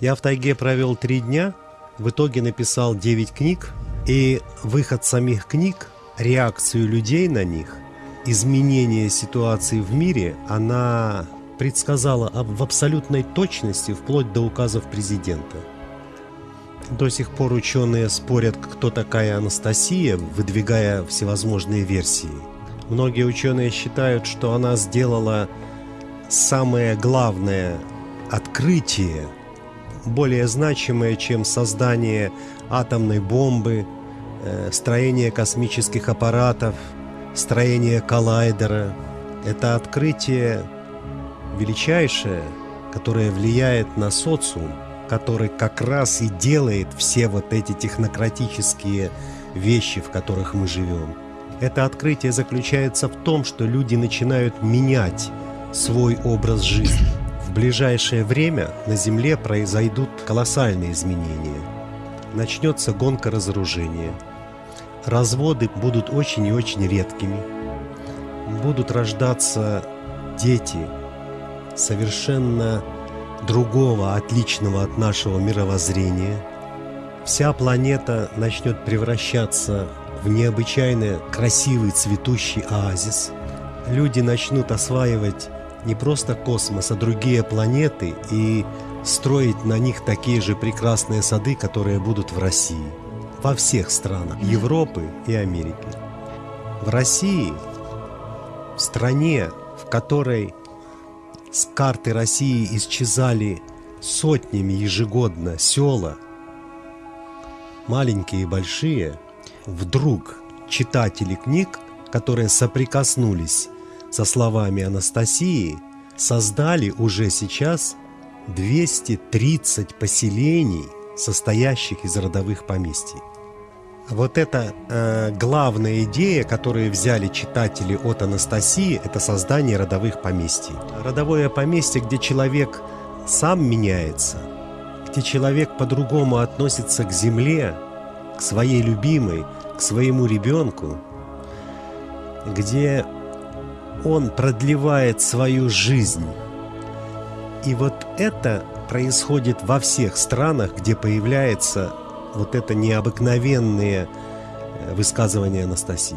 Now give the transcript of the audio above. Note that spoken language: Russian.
Я в тайге провел три дня, в итоге написал 9 книг, и выход самих книг, реакцию людей на них, изменение ситуации в мире, она предсказала в абсолютной точности вплоть до указов президента. До сих пор ученые спорят, кто такая Анастасия, выдвигая всевозможные версии. Многие ученые считают, что она сделала самое главное открытие, более значимое, чем создание атомной бомбы, э, строение космических аппаратов, строение коллайдера. Это открытие величайшее, которое влияет на социум, который как раз и делает все вот эти технократические вещи, в которых мы живем. Это открытие заключается в том, что люди начинают менять свой образ жизни. В ближайшее время на Земле произойдут колоссальные изменения. Начнется гонка разоружения. Разводы будут очень и очень редкими. Будут рождаться дети совершенно другого, отличного от нашего мировоззрения. Вся планета начнет превращаться в необычайно красивый цветущий оазис. Люди начнут осваивать не просто космос, а другие планеты и строить на них такие же прекрасные сады, которые будут в России. Во всех странах Европы и Америки. В России, в стране, в которой с карты России исчезали сотнями ежегодно села, маленькие и большие, вдруг читатели книг, которые соприкоснулись со словами Анастасии, создали уже сейчас 230 поселений, состоящих из родовых поместий. Вот это э, главная идея, которую взяли читатели от Анастасии, это создание родовых поместий. Родовое поместье, где человек сам меняется, где человек по-другому относится к земле, к своей любимой, к своему ребенку, где он продлевает свою жизнь. И вот это происходит во всех странах, где появляется вот это необыкновенное э, высказывание Анастасии.